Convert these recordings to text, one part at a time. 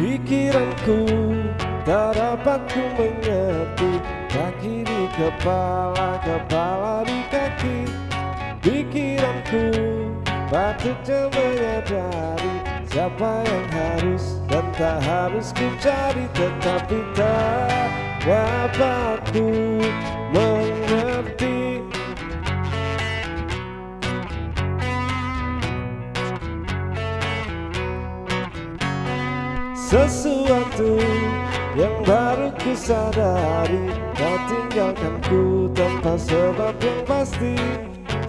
Pikiranku tak dapat ku mengerti. Kaki di kepala, kepala di kaki. Pikiranku patutnya menyadari Siapa yang harus dan tak harus ku cari. Tetapi tak dapat ku mengerti Sesuatu yang baru ku sadari Kau tinggalkanku tanpa sebab yang pasti.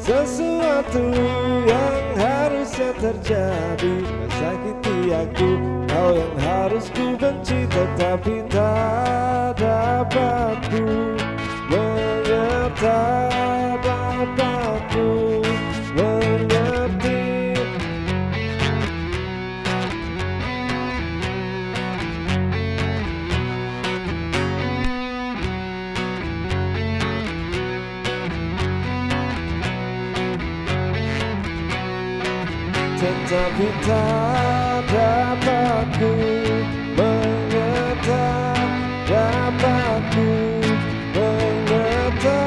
Sesuatu yang harusnya terjadi Menyakiti aku Kau yang harus ku benci Tetapi tak dapat ku Tetapi tak dapat ku mengerti Dapat ku mengerti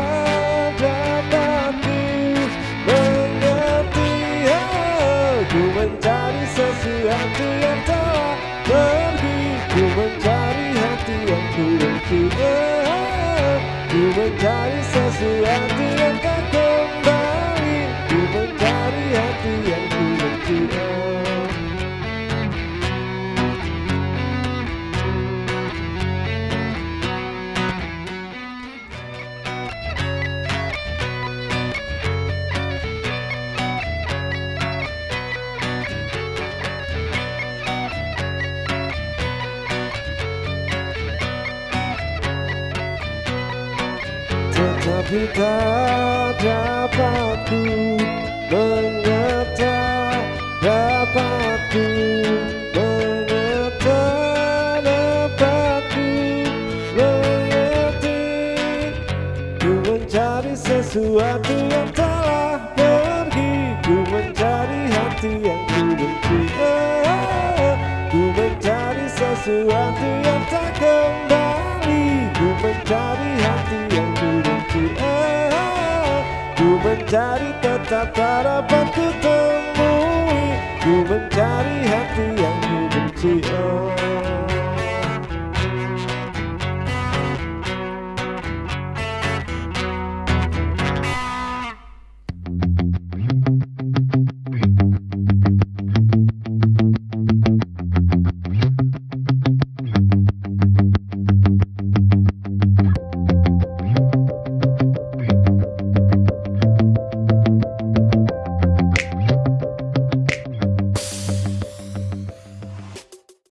Dapat ku mengerti oh, Ku mencari sesuatu yang telah pergi Ku mencari hati yang ku oh, Ku mencari sesuatu yang Tetapi tak dapat ku mengerti Dapat ku ku mengerti Ku mencari sesuatu yang telah pergi Ku mencari hati yang ku benci Ku mencari sesuatu yang tak kembali Ku mencari hati Ku mencari tetap tak